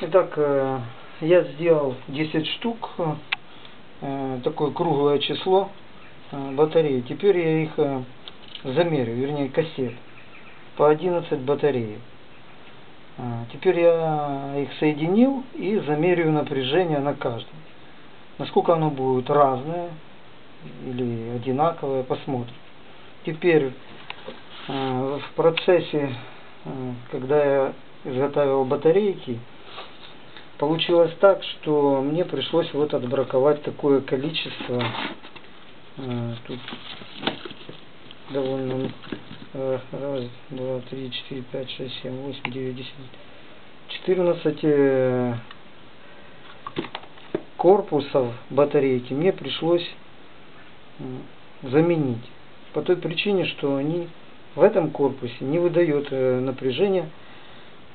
Итак, э, я сделал 10 штук, э, такое круглое число э, батарей. Теперь я их замерю, вернее кассет, по 11 батарей. Теперь я их соединил и замерю напряжение на каждом. Насколько оно будет разное или одинаковое, посмотрим. Теперь в процессе, когда я изготавливал батарейки, получилось так, что мне пришлось вот отбраковать такое количество. Э, тут довольно э, раз, два, три, четыре, пять, шесть, семь, восемь, девять, десять, четырнадцать э, корпусов батарейки мне пришлось заменить. По той причине, что они в этом корпусе не выдают напряжение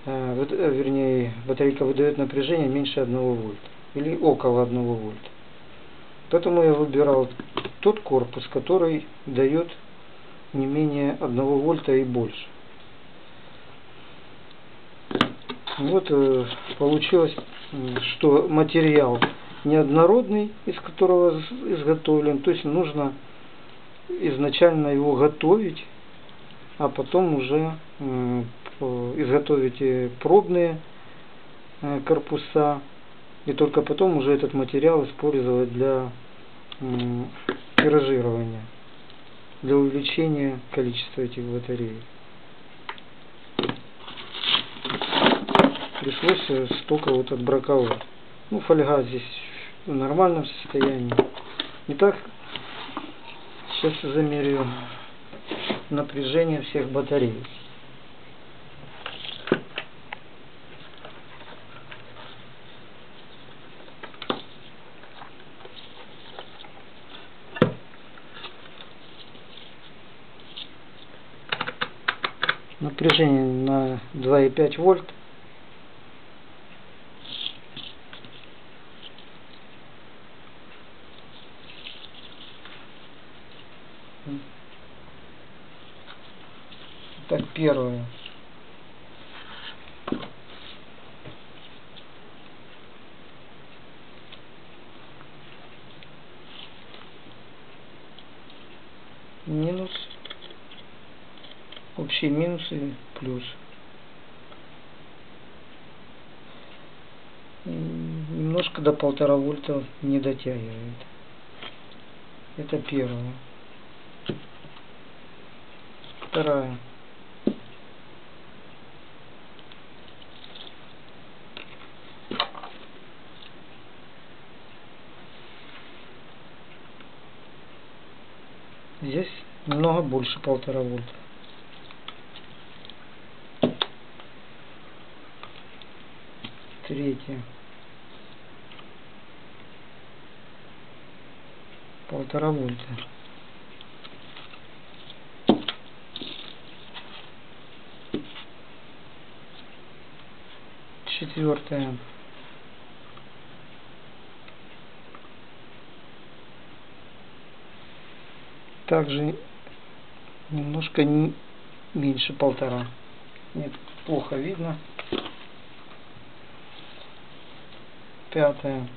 вернее, батарейка выдает напряжение меньше 1 вольта или около 1 вольта. Поэтому я выбирал тот корпус, который дает не менее 1 вольта и больше. Вот э, получилось, что материал неоднородный, из которого изготовлен, то есть нужно изначально его готовить, а потом уже изготовите пробные э, корпуса и только потом уже этот материал использовать для тиражирования, для увеличения количества этих батарей. Пришлось э, столько вот отбраковать. Ну, фольга здесь в нормальном состоянии. Итак, сейчас замерю напряжение всех батарей. Напряжение на 2,5 вольт. Так, первое. Минус общие минусы плюс. Немножко до полтора вольта не дотягивает. Это первое. Вторая. Здесь немного больше полтора вольта. Третье полтора вольта. Четвертое также немножко не меньше полтора. Нет плохо видно пятое.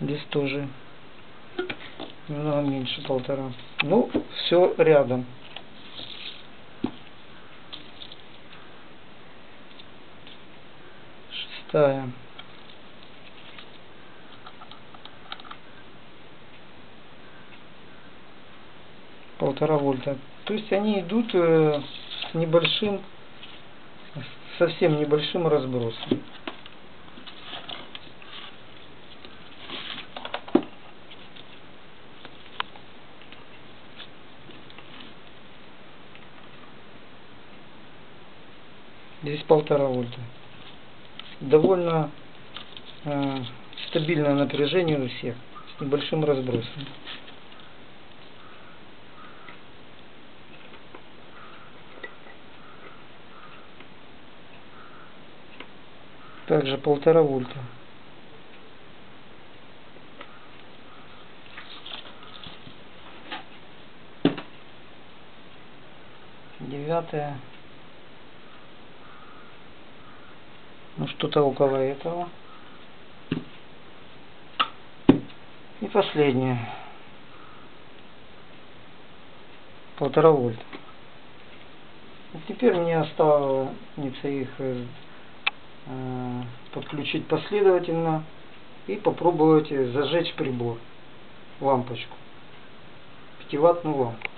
Здесь тоже немного меньше полтора. Ну, все рядом. Шестая. Полтора вольта. То есть они идут э, с небольшим, совсем небольшим разбросом. Здесь полтора вольта. Довольно э, стабильное напряжение у всех с небольшим разбросом. Также полтора вольта. Девятое. Ну что-то около этого. И последнее. Полтора вольта. И теперь мне останется их э, э, подключить последовательно и попробовать зажечь прибор, лампочку, 5 ваттную лампу.